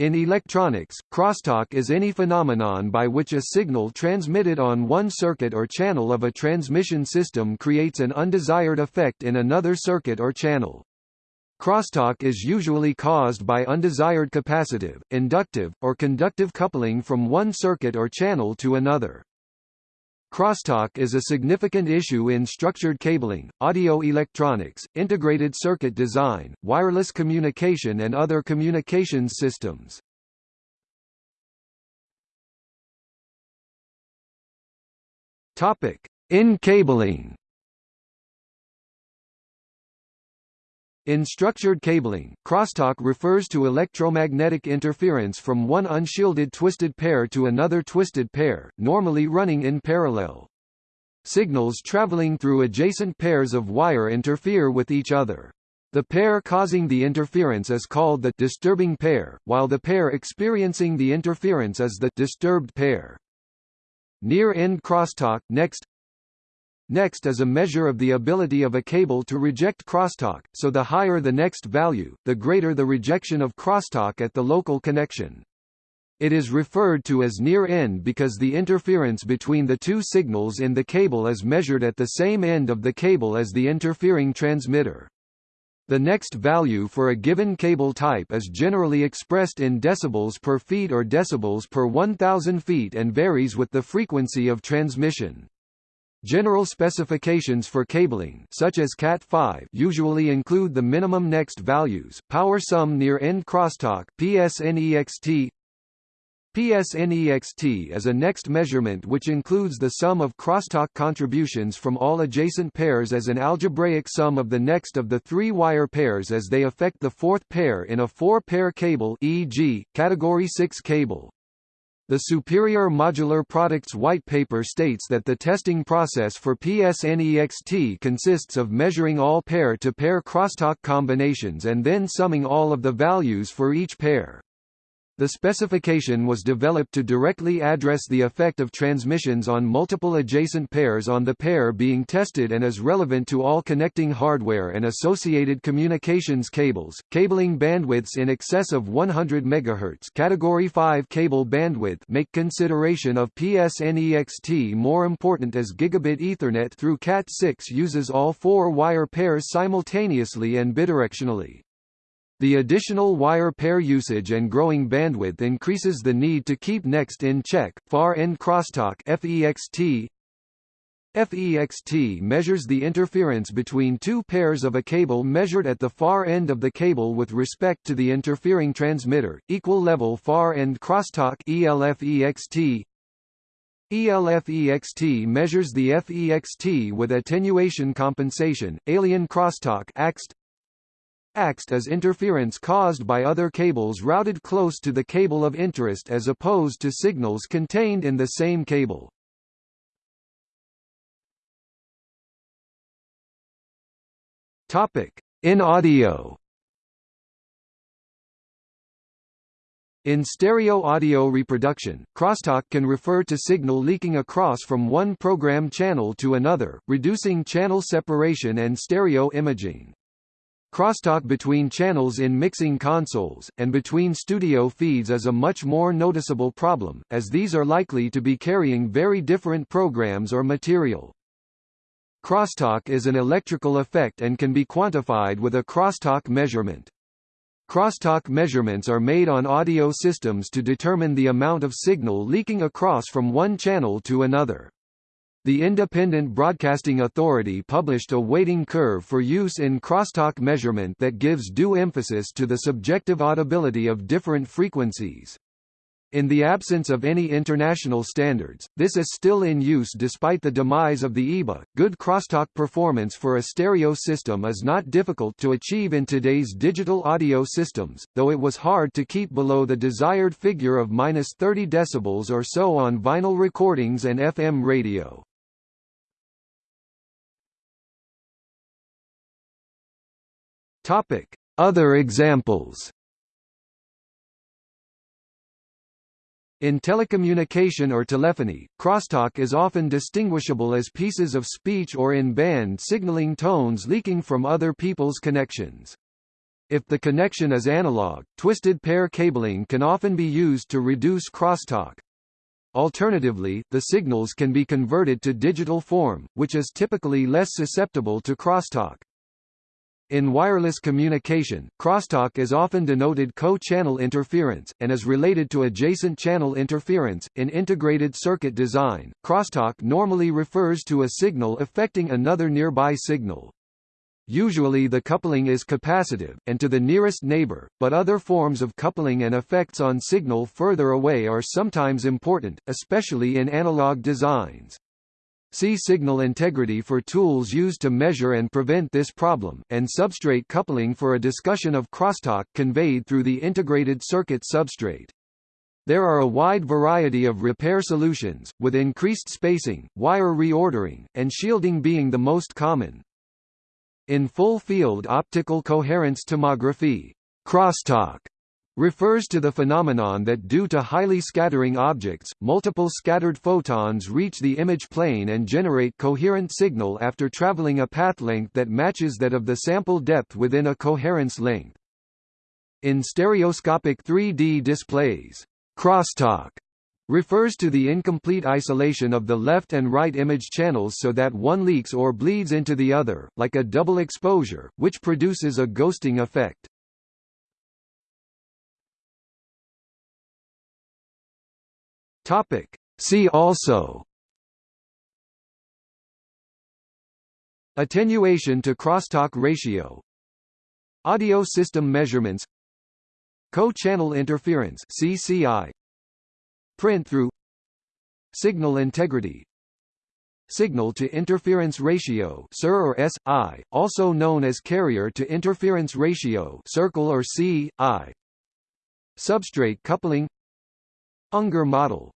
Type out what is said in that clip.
In electronics, crosstalk is any phenomenon by which a signal transmitted on one circuit or channel of a transmission system creates an undesired effect in another circuit or channel. Crosstalk is usually caused by undesired capacitive, inductive, or conductive coupling from one circuit or channel to another. Crosstalk is a significant issue in structured cabling, audio electronics, integrated circuit design, wireless communication and other communications systems. In cabling In structured cabling, crosstalk refers to electromagnetic interference from one unshielded twisted pair to another twisted pair, normally running in parallel. Signals traveling through adjacent pairs of wire interfere with each other. The pair causing the interference is called the disturbing pair, while the pair experiencing the interference is the disturbed pair. Near-end crosstalk next Next is a measure of the ability of a cable to reject crosstalk, so the higher the next value, the greater the rejection of crosstalk at the local connection. It is referred to as near end because the interference between the two signals in the cable is measured at the same end of the cable as the interfering transmitter. The next value for a given cable type is generally expressed in decibels per feet or decibels per 1000 feet and varies with the frequency of transmission. General specifications for cabling such as Cat5 usually include the minimum next values, power sum near end crosstalk PSNEXT PSNEXT is a next measurement which includes the sum of crosstalk contributions from all adjacent pairs as an algebraic sum of the next of the three wire pairs as they affect the fourth pair in a four-pair cable e.g., category 6 cable. The Superior Modular Products White Paper states that the testing process for PSNEXT consists of measuring all pair-to-pair -pair crosstalk combinations and then summing all of the values for each pair. The specification was developed to directly address the effect of transmissions on multiple adjacent pairs on the pair being tested and is relevant to all connecting hardware and associated communications cables. Cabling bandwidths in excess of 100 MHz category 5 cable bandwidth make consideration of PSNEXT more important as gigabit Ethernet through Cat6 uses all four wire pairs simultaneously and bidirectionally. The additional wire pair usage and growing bandwidth increases the need to keep next in check. Far end crosstalk FEXT FEXT measures the interference between two pairs of a cable measured at the far end of the cable with respect to the interfering transmitter. Equal level far end crosstalk ELFEXT ELFEXT measures the FEXT with attenuation compensation. Alien crosstalk AXT AXT is interference caused by other cables routed close to the cable of interest as opposed to signals contained in the same cable. Topic: In audio. In stereo audio reproduction, crosstalk can refer to signal leaking across from one program channel to another, reducing channel separation and stereo imaging. Crosstalk between channels in mixing consoles, and between studio feeds is a much more noticeable problem, as these are likely to be carrying very different programs or material. Crosstalk is an electrical effect and can be quantified with a crosstalk measurement. Crosstalk measurements are made on audio systems to determine the amount of signal leaking across from one channel to another. The Independent Broadcasting Authority published a weighting curve for use in crosstalk measurement that gives due emphasis to the subjective audibility of different frequencies. In the absence of any international standards, this is still in use despite the demise of the IBA. Good crosstalk performance for a stereo system is not difficult to achieve in today's digital audio systems, though it was hard to keep below the desired figure of minus 30 decibels or so on vinyl recordings and FM radio. Topic: Other examples. In telecommunication or telephony, crosstalk is often distinguishable as pieces of speech or in band signaling tones leaking from other people's connections. If the connection is analog, twisted pair cabling can often be used to reduce crosstalk. Alternatively, the signals can be converted to digital form, which is typically less susceptible to crosstalk. In wireless communication, crosstalk is often denoted co-channel interference, and is related to adjacent channel interference. In integrated circuit design, crosstalk normally refers to a signal affecting another nearby signal. Usually the coupling is capacitive, and to the nearest neighbor, but other forms of coupling and effects on signal further away are sometimes important, especially in analog designs. See signal integrity for tools used to measure and prevent this problem, and substrate coupling for a discussion of crosstalk conveyed through the integrated circuit substrate. There are a wide variety of repair solutions, with increased spacing, wire reordering, and shielding being the most common. In full-field optical coherence tomography, crosstalk refers to the phenomenon that due to highly scattering objects, multiple scattered photons reach the image plane and generate coherent signal after traveling a path length that matches that of the sample depth within a coherence length. In stereoscopic 3D displays, crosstalk refers to the incomplete isolation of the left and right image channels so that one leaks or bleeds into the other, like a double exposure, which produces a ghosting effect. Topic. See also. Attenuation to crosstalk ratio. Audio system measurements. Co-channel interference CCI Print-through Signal integrity. Signal to interference ratio SIR or SI, also known as carrier to interference ratio circle or CI Substrate coupling Unger model